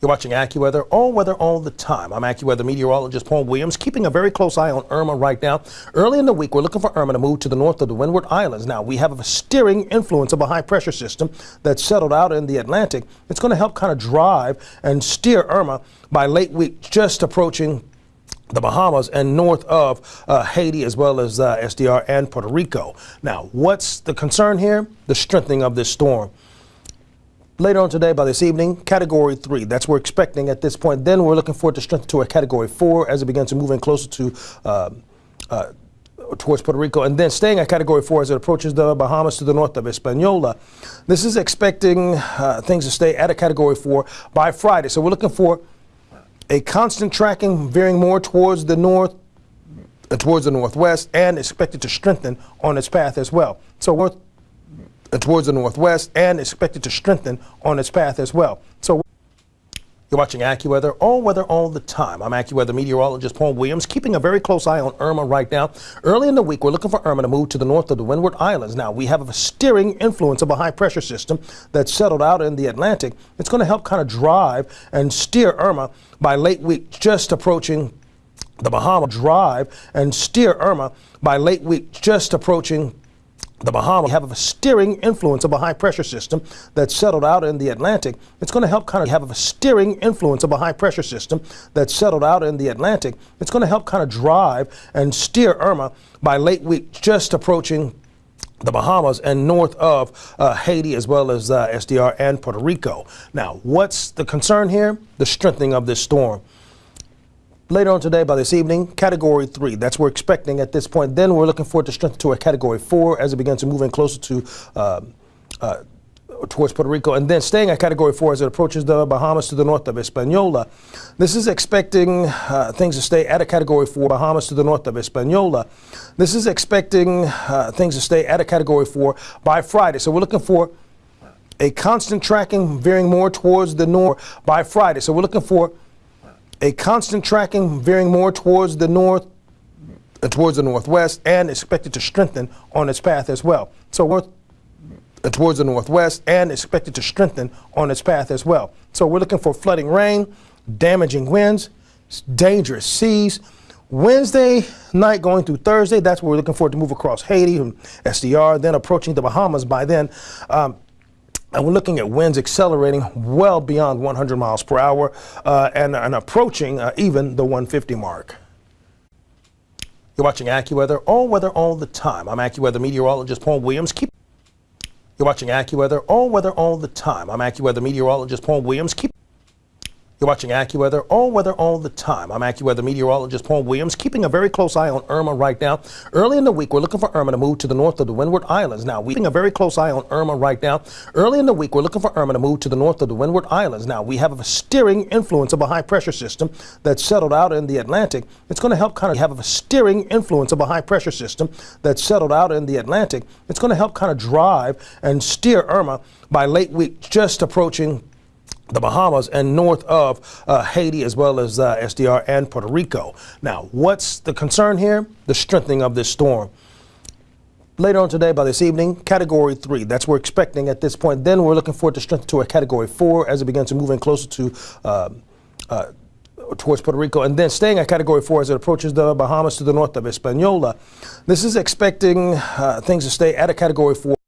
You're watching AccuWeather, all weather all the time. I'm AccuWeather meteorologist Paul Williams, keeping a very close eye on Irma right now. Early in the week, we're looking for Irma to move to the north of the Windward Islands. Now, we have a steering influence of a high pressure system that's settled out in the Atlantic. It's going to help kind of drive and steer Irma by late week, just approaching the Bahamas and north of uh, Haiti as well as uh, SDR and Puerto Rico. Now, what's the concern here? The strengthening of this storm later on today by this evening, category three. That's what we're expecting at this point. Then we're looking forward to strength to a category four as it begins to move in closer to uh, uh, towards Puerto Rico, and then staying at Category 4 as it approaches the Bahamas to the north of Hispaniola. This is expecting uh, things to stay at a Category 4 by Friday. So we're looking for a constant tracking veering more towards the north, uh, towards the northwest, and expected to strengthen on its path as well. So we're towards the northwest and expected to strengthen on its path as well. So you're watching AccuWeather, all weather all the time. I'm AccuWeather meteorologist Paul Williams, keeping a very close eye on Irma right now. Early in the week, we're looking for Irma to move to the north of the Windward Islands. Now, we have a steering influence of a high pressure system that's settled out in the Atlantic. It's going to help kind of drive and steer Irma by late week, just approaching the Bahama drive and steer Irma by late week, just approaching the Bahamas have a steering influence of a high pressure system that's settled out in the Atlantic. It's going to help kind of have a steering influence of a high pressure system that's settled out in the Atlantic. It's going to help kind of drive and steer Irma by late week, just approaching the Bahamas and north of uh, Haiti as well as uh, SDR and Puerto Rico. Now, what's the concern here? The strengthening of this storm later on today by this evening, category three. That's what we're expecting at this point. Then we're looking forward to strength to a category four as it begins to move in closer to uh, uh, towards Puerto Rico, and then staying at Category 4 as it approaches the Bahamas to the north of Hispaniola. This is expecting uh, things to stay at a Category 4, Bahamas to the north of Hispaniola. This is expecting uh, things to stay at a Category 4 by Friday. So we're looking for a constant tracking veering more towards the north by Friday. So we're looking for a constant tracking veering more towards the north, uh, towards the northwest, and expected to strengthen on its path as well. So we're uh, towards the northwest and expected to strengthen on its path as well. So we're looking for flooding rain, damaging winds, dangerous seas. Wednesday night going through Thursday, that's where we're looking for to move across Haiti and SDR, then approaching the Bahamas by then. Um, and we're looking at winds accelerating well beyond 100 miles per hour uh, and, and, approaching uh, even the 150 mark. You're watching AccuWeather, all weather all the time. I'm AccuWeather meteorologist Paul Williams. Keep You're watching AccuWeather, all weather all the time. I'm AccuWeather meteorologist Paul Williams. Keep you're watching AccuWeather, all weather all the time. I'm AccuWeather meteorologist Paul Williams, keeping a very close eye on Irma right now. Early in the week, we're looking for Irma to move to the north of the Windward Islands. Now, we're keeping a very close eye on Irma right now. Early in the week, we're looking for Irma to move to the north of the Windward Islands. Now, we have a steering influence of a high pressure system that's settled out in the Atlantic. It's going to help kind of have a steering influence of a high pressure system that's settled out in the Atlantic. It's going to help kind of drive and steer Irma by late week, just approaching the Bahamas and north of uh, Haiti as well as uh, SDR and Puerto Rico. Now, what's the concern here? The strengthening of this storm. Later on today by this evening, Category 3. That's what we're expecting at this point. Then we're looking forward to strength to a Category 4 as it begins to move in closer to uh, uh towards Puerto Rico, and then staying at Category 4 as it approaches the Bahamas to the north of Hispaniola. This is expecting uh, things to stay at a Category 4.